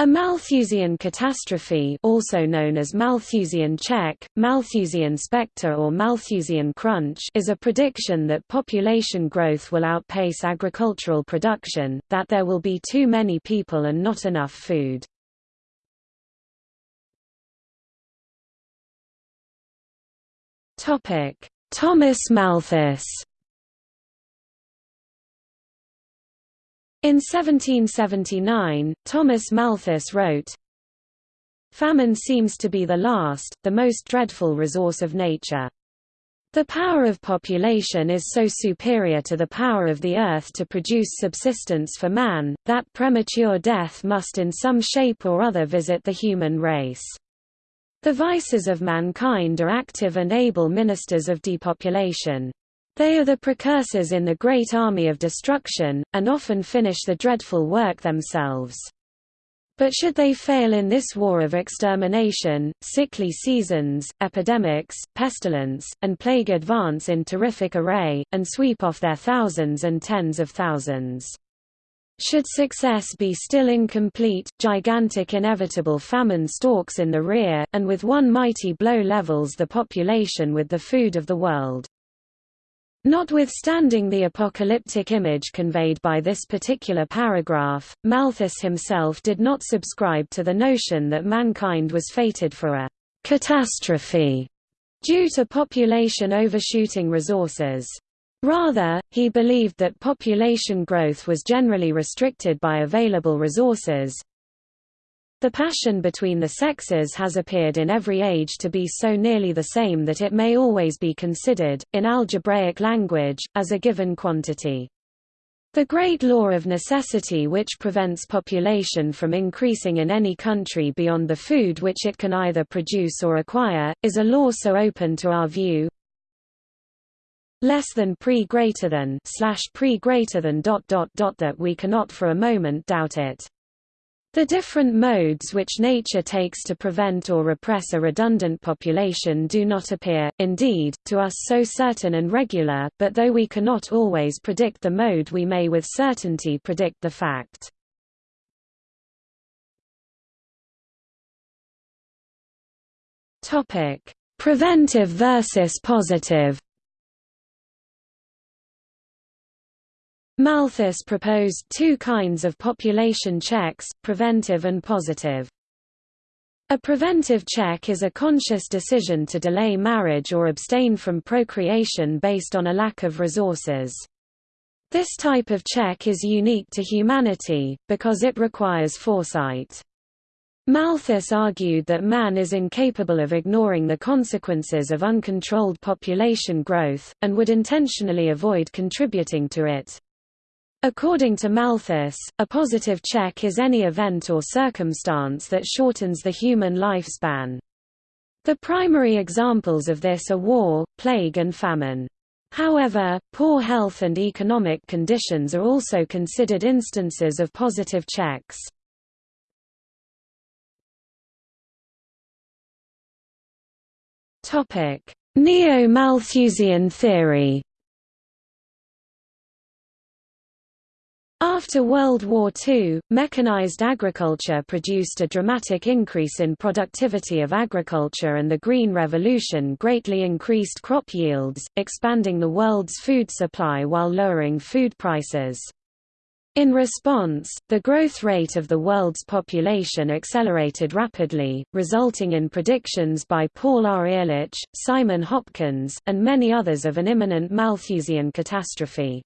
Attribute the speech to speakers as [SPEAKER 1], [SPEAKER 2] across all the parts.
[SPEAKER 1] A Malthusian catastrophe also known as Malthusian check, Malthusian spectre or Malthusian crunch is a prediction that population growth will outpace agricultural production, that there will be too many people and not enough food. Thomas Malthus In 1779, Thomas Malthus wrote, Famine seems to be the last, the most dreadful resource of nature. The power of population is so superior to the power of the earth to produce subsistence for man, that premature death must in some shape or other visit the human race. The vices of mankind are active and able ministers of depopulation. They are the precursors in the great army of destruction, and often finish the dreadful work themselves. But should they fail in this war of extermination, sickly seasons, epidemics, pestilence, and plague advance in terrific array, and sweep off their thousands and tens of thousands. Should success be still incomplete, gigantic inevitable famine stalks in the rear, and with one mighty blow levels the population with the food of the world. Notwithstanding the apocalyptic image conveyed by this particular paragraph, Malthus himself did not subscribe to the notion that mankind was fated for a catastrophe due to population overshooting resources. Rather, he believed that population growth was generally restricted by available resources, the passion between the sexes has appeared in every age to be so nearly the same that it may always be considered, in algebraic language, as a given quantity. The great law of necessity which prevents population from increasing in any country beyond the food which it can either produce or acquire, is a law so open to our view less than pre greater than slash pre greater than dot dot dot that we cannot for a moment doubt it. The different modes which nature takes to prevent or repress a redundant population do not appear, indeed, to us so certain and regular, but though we cannot always predict the mode we may with certainty predict the fact. Preventive versus positive Malthus proposed two kinds of population checks, preventive and positive. A preventive check is a conscious decision to delay marriage or abstain from procreation based on a lack of resources. This type of check is unique to humanity, because it requires foresight. Malthus argued that man is incapable of ignoring the consequences of uncontrolled population growth, and would intentionally avoid contributing to it. According to Malthus, a positive check is any event or circumstance that shortens the human lifespan. The primary examples of this are war, plague and famine. However, poor health and economic conditions are also considered instances of positive checks. Neo-Malthusian theory After World War II, mechanized agriculture produced a dramatic increase in productivity of agriculture and the Green Revolution greatly increased crop yields, expanding the world's food supply while lowering food prices. In response, the growth rate of the world's population accelerated rapidly, resulting in predictions by Paul R. Ehrlich, Simon Hopkins, and many others of an imminent Malthusian catastrophe.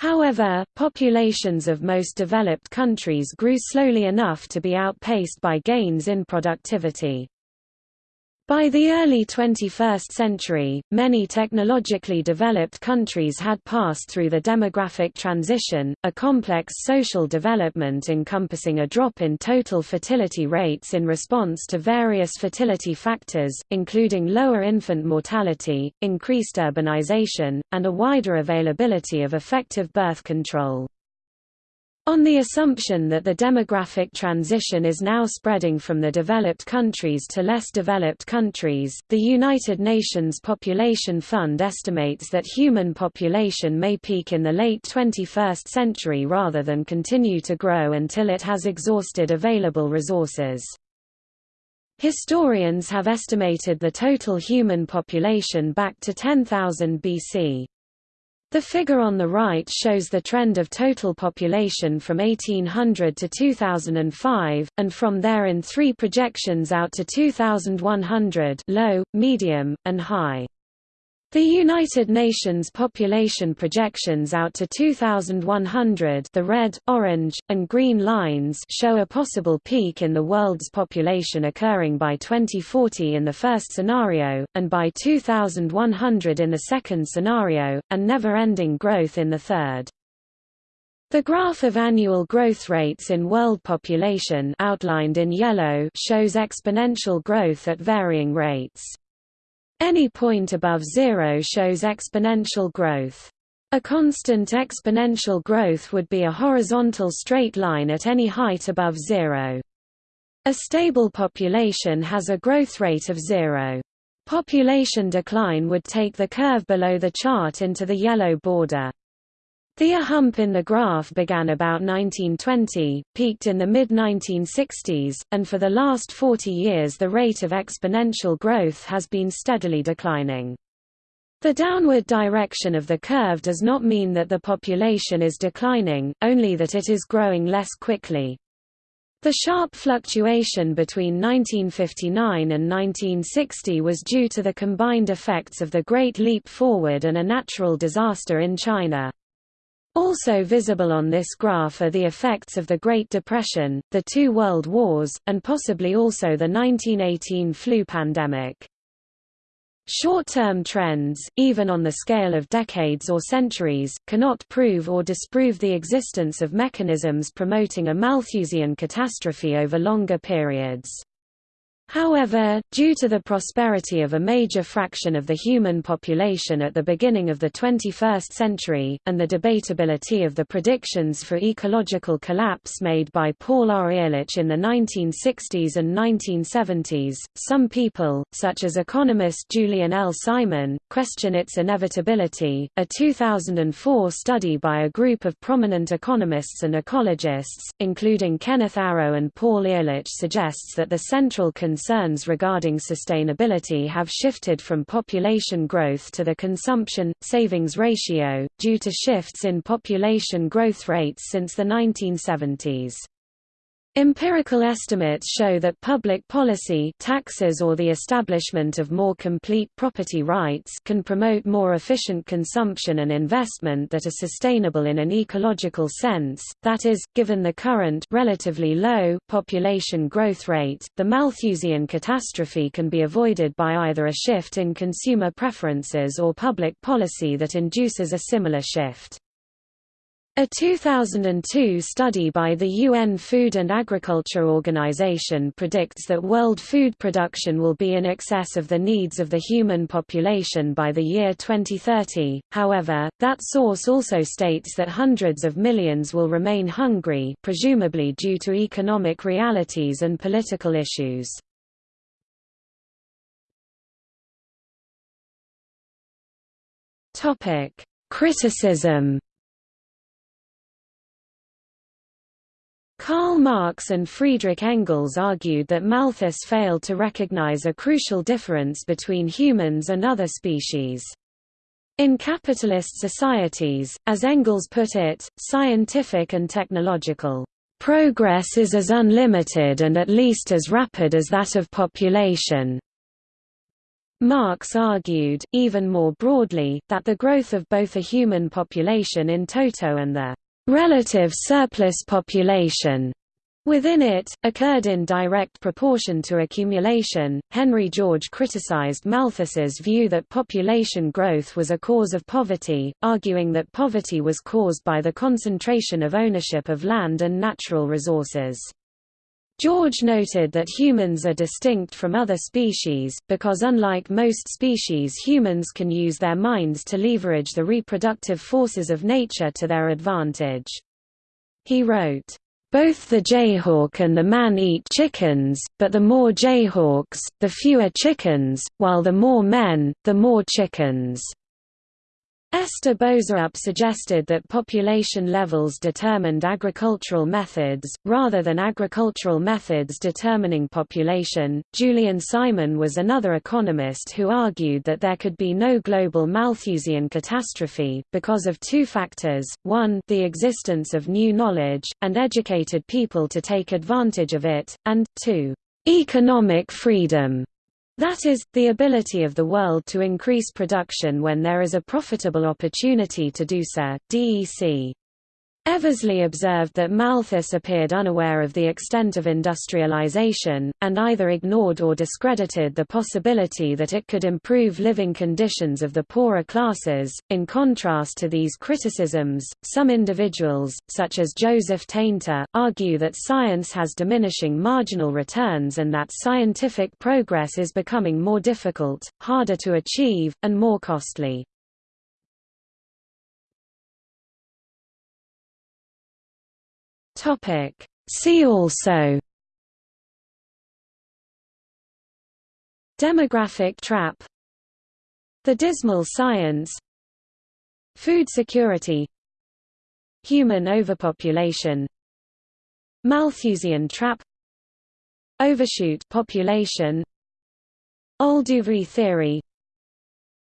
[SPEAKER 1] However, populations of most developed countries grew slowly enough to be outpaced by gains in productivity. By the early 21st century, many technologically developed countries had passed through the demographic transition, a complex social development encompassing a drop in total fertility rates in response to various fertility factors, including lower infant mortality, increased urbanization, and a wider availability of effective birth control. On the assumption that the demographic transition is now spreading from the developed countries to less developed countries, the United Nations Population Fund estimates that human population may peak in the late 21st century rather than continue to grow until it has exhausted available resources. Historians have estimated the total human population back to 10,000 BC. The figure on the right shows the trend of total population from 1800 to 2005, and from there in three projections out to 2100 low, medium, and high. The United Nations population projections out to 2100 the red, orange, and green lines show a possible peak in the world's population occurring by 2040 in the first scenario, and by 2100 in the second scenario, and never-ending growth in the third. The graph of annual growth rates in world population outlined in yellow shows exponential growth at varying rates. Any point above zero shows exponential growth. A constant exponential growth would be a horizontal straight line at any height above zero. A stable population has a growth rate of zero. Population decline would take the curve below the chart into the yellow border. The hump in the graph began about 1920, peaked in the mid-1960s, and for the last 40 years the rate of exponential growth has been steadily declining. The downward direction of the curve does not mean that the population is declining, only that it is growing less quickly. The sharp fluctuation between 1959 and 1960 was due to the combined effects of the Great Leap Forward and a natural disaster in China. Also visible on this graph are the effects of the Great Depression, the two world wars, and possibly also the 1918 flu pandemic. Short-term trends, even on the scale of decades or centuries, cannot prove or disprove the existence of mechanisms promoting a Malthusian catastrophe over longer periods. However, due to the prosperity of a major fraction of the human population at the beginning of the 21st century, and the debatability of the predictions for ecological collapse made by Paul R. Ehrlich in the 1960s and 1970s, some people, such as economist Julian L. Simon, question its inevitability. A 2004 study by a group of prominent economists and ecologists, including Kenneth Arrow and Paul Ehrlich suggests that the central concern concerns regarding sustainability have shifted from population growth to the consumption-savings ratio, due to shifts in population growth rates since the 1970s. Empirical estimates show that public policy taxes or the establishment of more complete property rights can promote more efficient consumption and investment that are sustainable in an ecological sense, that is, given the current relatively low population growth rate, the Malthusian catastrophe can be avoided by either a shift in consumer preferences or public policy that induces a similar shift. A 2002 study by the UN Food and Agriculture Organization predicts that world food production will be in excess of the needs of the human population by the year 2030, however, that source also states that hundreds of millions will remain hungry presumably due to economic realities and political issues. Criticism Karl Marx and Friedrich Engels argued that Malthus failed to recognize a crucial difference between humans and other species. In capitalist societies, as Engels put it, scientific and technological progress is as unlimited and at least as rapid as that of population. Marx argued, even more broadly, that the growth of both a human population in toto and the relative surplus population within it, occurred in direct proportion to accumulation. Henry George criticized Malthus's view that population growth was a cause of poverty, arguing that poverty was caused by the concentration of ownership of land and natural resources. George noted that humans are distinct from other species, because unlike most species humans can use their minds to leverage the reproductive forces of nature to their advantage. He wrote, both the jayhawk and the man eat chickens, but the more jayhawks, the fewer chickens, while the more men, the more chickens. Esther Boserup suggested that population levels determined agricultural methods, rather than agricultural methods determining population. Julian Simon was another economist who argued that there could be no global Malthusian catastrophe, because of two factors one, the existence of new knowledge, and educated people to take advantage of it, and, two, economic freedom. That is, the ability of the world to increase production when there is a profitable opportunity to do so. DEC Eversley observed that Malthus appeared unaware of the extent of industrialization, and either ignored or discredited the possibility that it could improve living conditions of the poorer classes. In contrast to these criticisms, some individuals, such as Joseph Tainter, argue that science has diminishing marginal returns and that scientific progress is becoming more difficult, harder to achieve, and more costly. Topic. See also Demographic trap The dismal science Food security Human overpopulation Malthusian trap Overshoot population Olduvai theory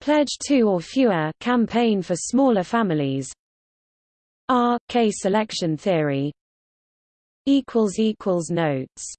[SPEAKER 1] Pledge two or fewer campaign for smaller families R. K selection theory notes